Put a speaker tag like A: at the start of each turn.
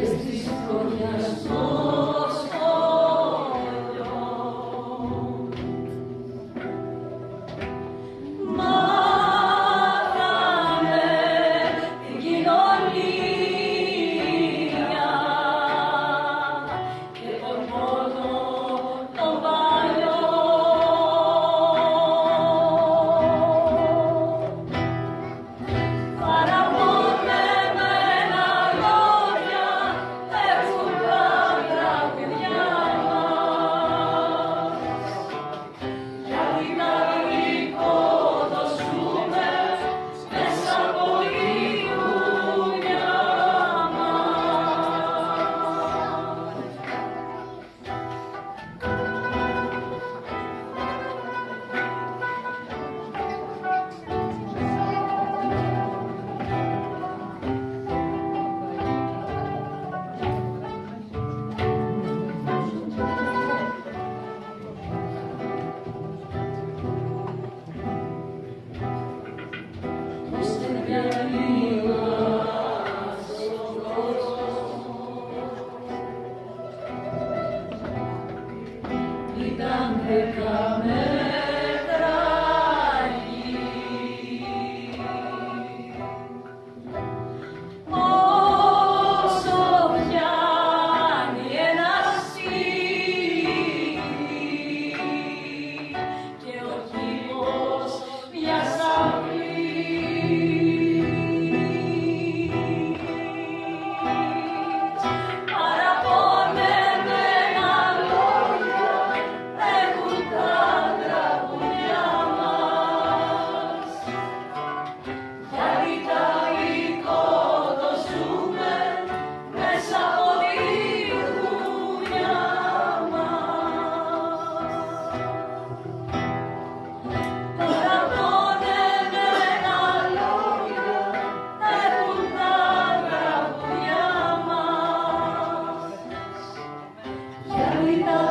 A: Jesus, porque as i tam wykamer. Lolita.